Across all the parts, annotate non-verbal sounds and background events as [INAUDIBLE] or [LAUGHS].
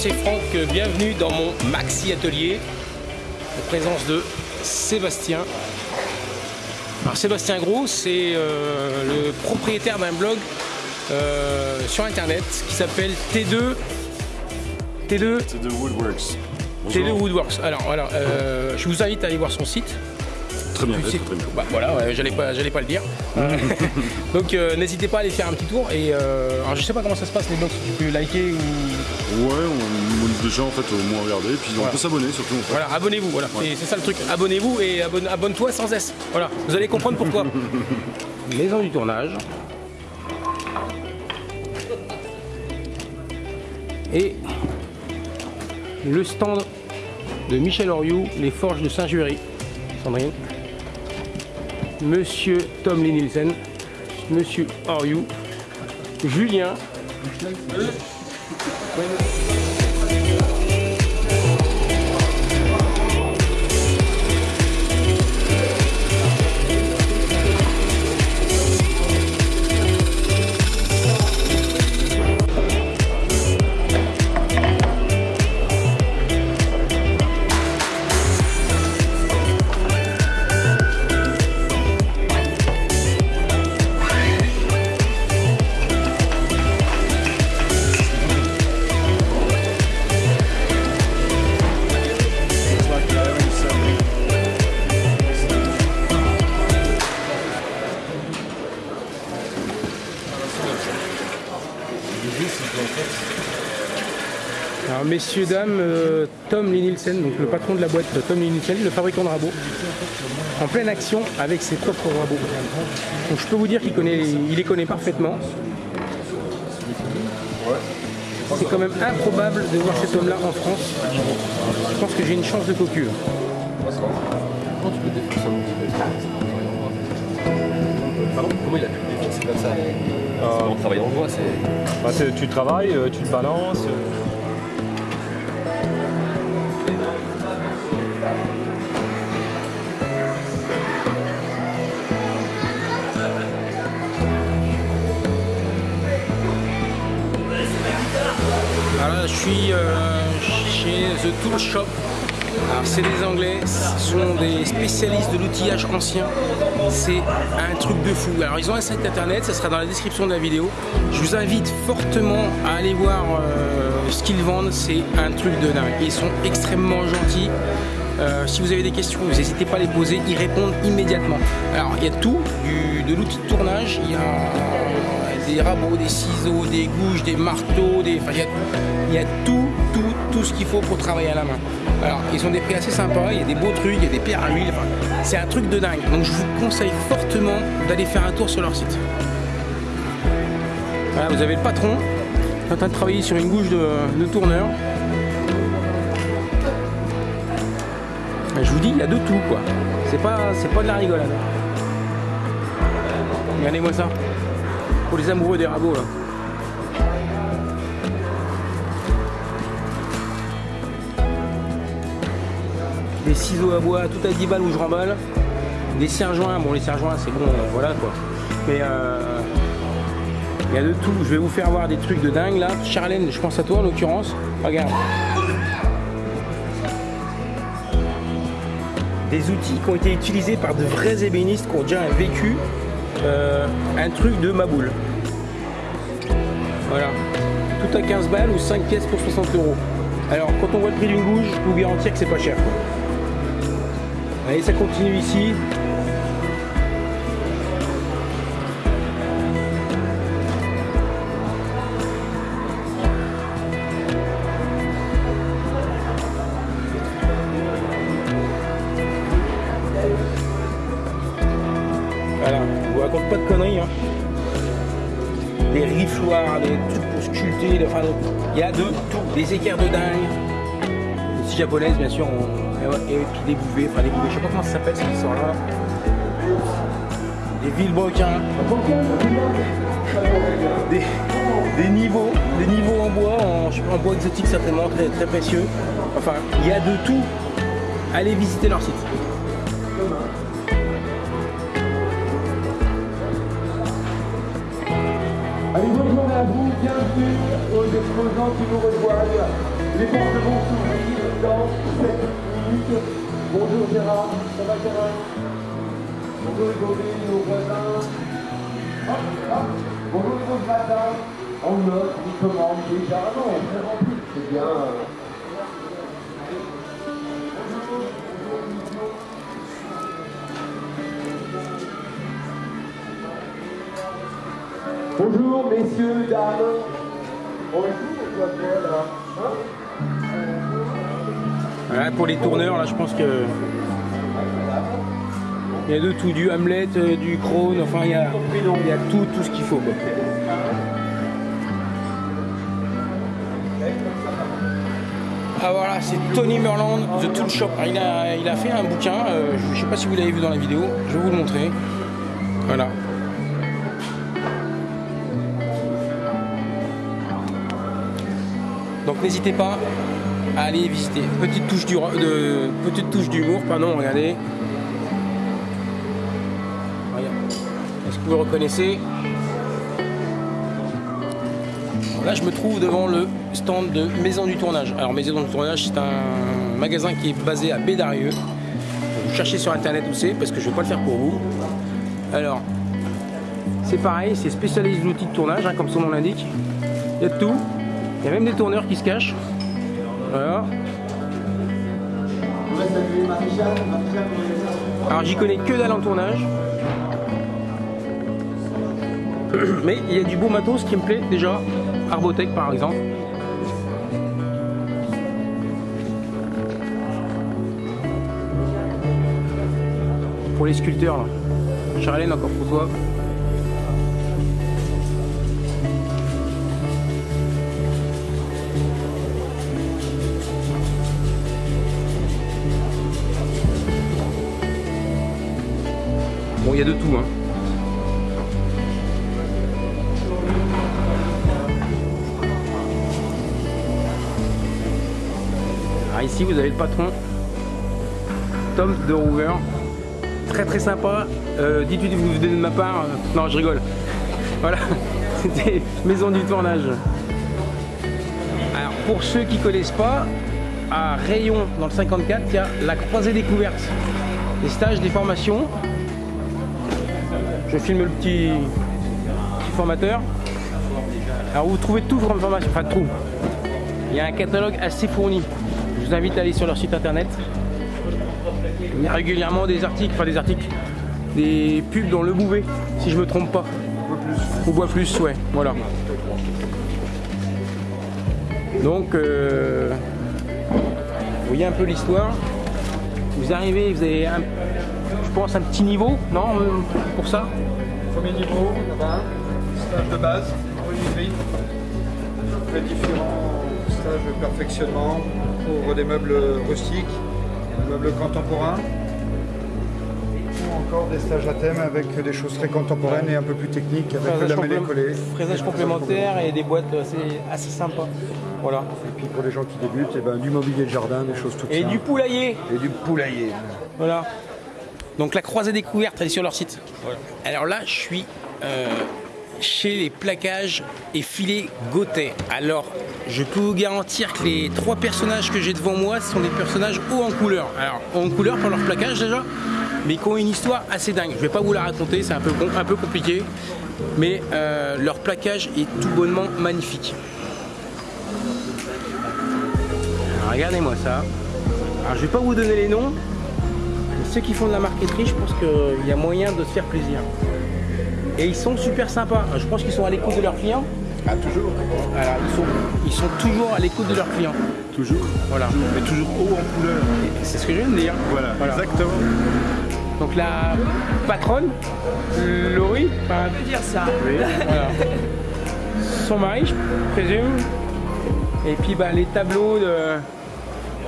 c'est Franck, bienvenue dans mon Maxi Atelier, en présence de Sébastien. Alors Sébastien Gros, c'est euh, le propriétaire d'un blog euh, sur internet qui s'appelle T2 T2 to the woodworks. T2 Woodworks. Alors voilà, euh, je vous invite à aller voir son site. Très bien, fait, très bien. Bah, voilà, ouais, j'allais pas, j'allais pas le dire. [LAUGHS] [LAUGHS] Donc euh, n'hésitez pas à aller faire un petit tour. Et euh, alors je sais pas comment ça se passe les blogs, si tu peux liker ou Ouais, on, on- déjà en fait au moins regarder, puis on peut s'abonner surtout en fait. Voilà, abonnez-vous, voilà. C'est- C'est ça le truc. Abonnez-vous et abonne- abonne-toi sans S. Voilà, vous allez comprendre pourquoi. [LAUGHS] Maison du tournage. Et le stand de Michel Oriou, les forges de Saint-Jury. Sandrine. Monsieur Tom Lee Nielsen. Monsieur Oriou. Julien. clean it. Alors messieurs, dames, euh, Tom Lee Nielsen, donc le patron de la boîte euh, Tom Lee Nielsen, le fabricant de rabots, en pleine action avec ses propres rabots. Donc je peux vous dire qu'il connaît, il les connaît parfaitement. C'est quand même improbable de voir cet homme-là en France. Je pense que j'ai une chance de cocu. Comment il a pu le défixer comme ça? C'est en travaillant bois, c'est. Bah, tu travailles, euh, tu te balances. Suis euh, chez The Tool Shop. Alors c'est des Anglais, ce sont des spécialistes de l'outillage ancien. C'est un truc de fou. Alors ils ont un site internet, ça sera dans la description de la vidéo. Je vous invite fortement à aller voir euh, ce qu'ils vendent. C'est un truc de dingue. Ils sont extrêmement gentils. Euh, si vous avez des questions, n'hésitez pas à les poser, ils répondent immédiatement. Alors il y a tout, du- de l'outil de tournage, il y a des rabots, des ciseaux, des gouges, des marteaux, des... enfin, il, y a, tout, tout, tout ce qu'il faut pour travailler à la main. Alors ils ont des prix assez sympas, il y a des beaux trucs, il y a des pierres à l'huile, enfin, c'est un truc de dingue. Donc je vous conseille fortement d'aller faire un tour sur leur site. Voilà, vous avez le patron en train de travailler sur une gouge de, tourneur. Je vous dis, il y a de tout quoi. C'est pas, c'est pas de la rigolade. Regardez-moi ça. Pour les amoureux des rabots là. Des ciseaux à bois, tout à 10 balles où je remballe. Des serre-joints, bon les serre-joints c'est bon, voilà quoi. Mais euh, il y a de tout. Je vais vous faire voir des trucs de dingue là. Charlène, je pense à toi en l'occurrence. Regarde. des outils qui ont été utilisés par de vrais ébénistes qui ont déjà vécu euh, un truc de maboule. Voilà. Tout à 15 balles ou 5 pièces pour 60 euros. Alors quand on voit le prix d'une gouge, je peux vous garantir que c'est pas cher. Allez, ça continue ici. Des trucs pour sculpter, enfin, il y a de tout, des équerres de dingue. Les scies japonaises, bien sûr, et, puis des bouvets, enfin des bouvets, je sais pas comment ça s'appelle ce qui sort là. Des vilebrequins, des, des niveaux, des niveaux en bois, en, en bois exotique certainement, très, très précieux. Enfin, il y a de tout. Allez visiter leur site. Bienvenue aux exposants qui nous rejoignent. Les portes vont s'ouvrir dans 7 minutes. Bonjour Gérard, ça va Gérard? Bonjour les gorilles, nos voisins. Bonjour les beaux matins. On note, on commande déjà. Ah non, on est rempli, c'est bien. Bonjour messieurs, dames. Bonjour, mademoiselle. Hein Voilà, pour les tourneurs, là, je pense que. Il y a de tout, du Hamlet, euh, du Krone, enfin, il y a, tout, tout ce qu'il faut. Ah voilà, c'est Tony Merland, The Tool Shop. Ah, Il a, il a fait un bouquin, euh, je ne sais pas si vous l'avez vu dans la vidéo, je vais vous le montrer. Voilà. N'hésitez pas à aller visiter. Petite touche d'humour, pardon, regardez. Regarde. Est-ce que vous le reconnaissez? Là, je me trouve devant le stand de Maison du Tournage. Alors, Maison du Tournage, c'est un magasin qui est basé à Bédarieux. Vous cherchez sur internet où c'est, parce que je ne vais pas le faire pour vous. Alors, c'est pareil, c'est spécialiste d'outils de tournage, hein, comme son nom l'indique. Il y a de tout. Il y a même des tourneurs qui se cachent. Voilà. Alors j'y connais que dalle en tournage. [CLEARS THROAT] Mais il y a du beau matos qui me plaît déjà. Arbotech par exemple. Pour les sculpteurs là. Charlène encore pour toi. Bon, il y a de tout. Hein. Alors ici, vous avez le patron, Tom de Rouver. Très très sympa. Euh, Dites-lui vous venez de ma part. Non, je rigole. Voilà, [LAUGHS] c'était maison du tournage. Alors, pour ceux qui connaissent pas, à Rayon, dans le 54, il y a la croisée découverte. Des stages, des formations. Je filme le petit, formateur. Alors vous trouvez tout comme formation, enfin tout. Il y a un catalogue assez fourni. Je vous invite à aller sur leur site internet. Il y a régulièrement des articles, enfin des articles, des pubs dans le bouvet, si je me trompe pas. Au bois plus, ouais, voilà. Donc, euh, vous voyez un peu l'histoire. Vous arrivez, vous avez un, je pense un petit niveau, non, euh, pour ça Premier niveau, là-bas, stage de base, menuiserie. Après différents stages de perfectionnement pour des meubles rustiques, des meubles contemporains. Ou encore des stages à thème avec des choses très contemporaines et un peu plus techniques avec Fraisage de la mêlée collée. fraisage complémentaire et des boîtes assez, assez sympas. Voilà. Et puis pour les gens qui débutent, eh ben, du mobilier de jardin, des choses toutes Et simples. du poulailler. Et du poulailler. Voilà. Donc la croisée découverte, elle est sur leur site. Alors là, je suis euh, chez les plaquages et filets Gauthier. Alors, je peux vous garantir que les trois personnages que j'ai devant moi, sont des personnages hauts en couleur. Alors, hauts en couleur pour leur plaquage déjà, mais qui ont une histoire assez dingue. Je vais pas vous la raconter, c'est un peu, compliqué, mais euh, leur plaquage est tout bonnement magnifique. Regardez-moi ça. Alors, je vais pas vous donner les noms, ceux qui font de la marqueterie, je pense qu'il y a moyen de se faire plaisir. Et ils sont super sympas. Je pense qu'ils sont à l'écoute de leurs clients. Ah, toujours Voilà, ils sont, ils sont toujours à l'écoute de leurs clients. Toujours. Voilà. Mais toujours haut en couleur. C'est ce que je viens de dire. Voilà, exactement. Donc la patronne, Laurie, enfin, peut dire ça. [LAUGHS] voilà. son mari, je présume. Et puis bah, les tableaux de.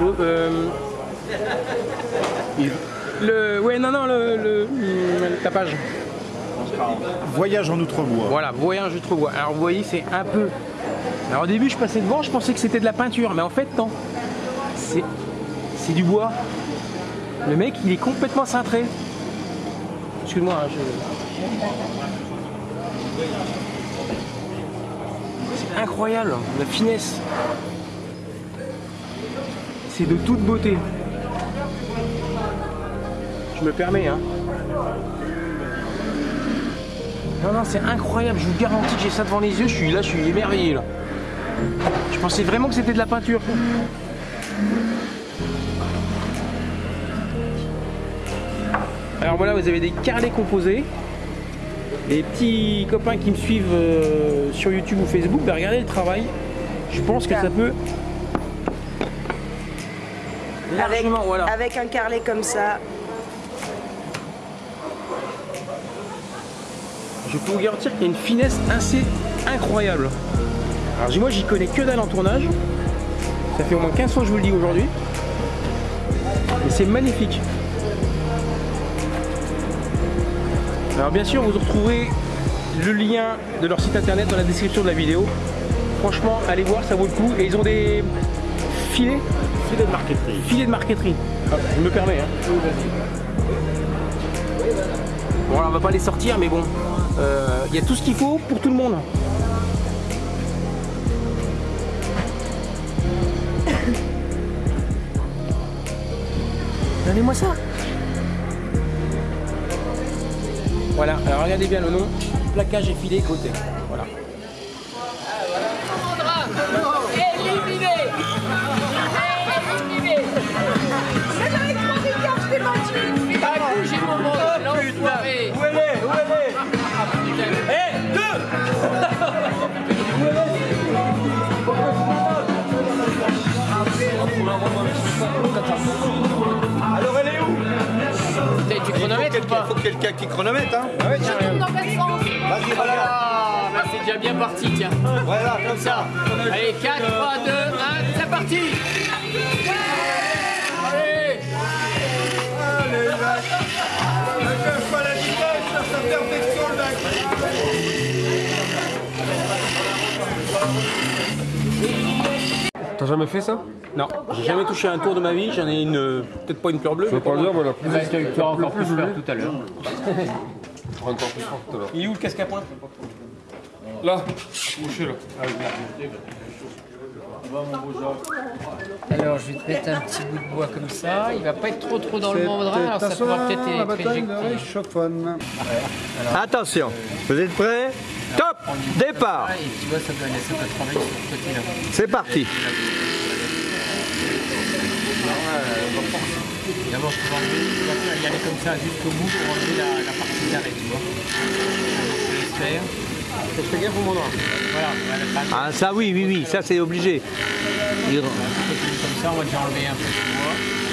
de- euh, le, ouais, non, non, le, le, le tapage. Voyage en Outre-bois. Voilà, voyage je trouve. Alors vous voyez, c'est un peu Alors au début, je passais devant, je pensais que c'était de la peinture, mais en fait, non. C'est c'est du bois. Le mec, il est complètement cintré. Excuse-moi, hein, je... C'est incroyable, la finesse. C'est de toute beauté. Je me permets, hein. Non, non, c'est incroyable, je vous garantis que j'ai ça devant les yeux, je suis là, je suis émerveillé là. Je pensais vraiment que c'était de la peinture. Alors voilà, vous avez des carrelets composés. Les petits copains qui me suivent euh, sur YouTube ou Facebook, bah, regardez le travail. Je pense que ça peut Avec, voilà. avec un carlet comme ça, Je peux vous garantir qu'il y a une finesse assez incroyable. Alors moi j'y connais que dalle en tournage. Ça fait au moins 15 fois que je vous le dis aujourd'hui. Et c'est magnifique. Alors bien sûr vous retrouverez le lien de leur site internet dans la description de la vidéo. Franchement allez voir ça vaut le coup. Et ils ont des filets Filet de marqueterie. Filets de marqueterie. Ah, je me permets. Hein. Bon alors on va pas les sortir mais bon. euh, Il y a tout ce qu'il faut pour tout le monde. Donnez-moi ça. Voilà, alors regardez bien le nom. Plaquage et filet côté. Voilà. Éliminé Éliminé quelqu'un qui chronomètre, hein Je tourne dans quel sens Vas-y, regarde. Ah, bah c'est déjà bien parti, tiens. Voilà, comme ça. Allez, 4, 3, 2, 1, c'est parti T'as jamais fait ça Non, j'ai jamais touché un tour de ma vie, j'en ai une, peut-être pas une fleur bleue. Je mais veux pas le dire, mais la plus. Tu auras encore plus peur tout à l'heure. Encore plus fort tout à l'heure. Il est où le casque à pointe Là, couché là. Alors, je vais te mettre un petit bout de bois comme ça. Il va pas être trop trop dans le mandrin, alors ça pourra peut-être être éjecté. Attention, vous êtes prêts? Top Départ tu vois. C'est parti D'abord, je tu vas faire y aller comme ça jusqu'au bout pour enlever la, la partie d'arrêt, tu vois. Je laisse faire. Fais gaffe au mandrin. Voilà, Ah ça oui, oui, oui, ça c'est obligé. Comme ça, on va déjà enlever un peu de bois.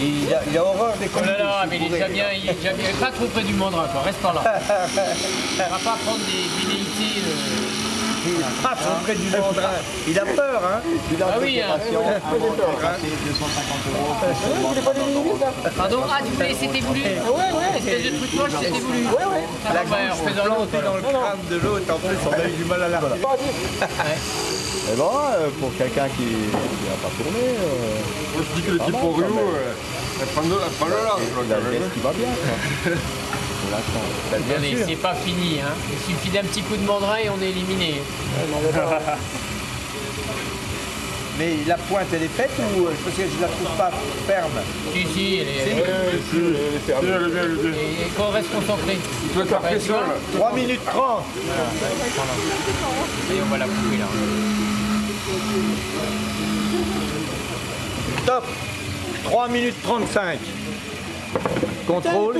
Il a, il a horreur des Oh là là, mais il est déjà bien, il est déjà bien. Pas trop près du mandrin, quoi. Reste par là. [LAUGHS] On va pas prendre des velléités. euh, Ah, trop près du mandrin. Il a peur, hein Ah oui, hein. Pardon Ah, tu voulais, c'était voulu Ouais, ouais. Espèce de truc moche, c'était voulu. Ouais, ouais. Je l'autre. dans le crâne de l'autre, en plus on a eu du mal à la Mais bon, euh, pour quelqu'un qui n'a pas tourné, euh, Moi je dis que le type au Rio, quand euh, elle prend le large. qui va bien. Pour l'instant. C'est pas fini, hein. Il suffit d'un petit coup de mandrin et on est éliminé. [LAUGHS] Mais la pointe elle est faite ou parce que je la trouve pas ferme? Si, si, elle est. Si, elle est bien, elle est bien. Et qu'on reste concentré. Tu vas faire pression là. 3 minutes 30 Et on va la couper là. Top 3 minutes 35 Contrôle.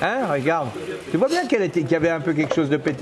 Hein, regarde. Tu vois bien qu'il y avait un peu quelque chose de pété.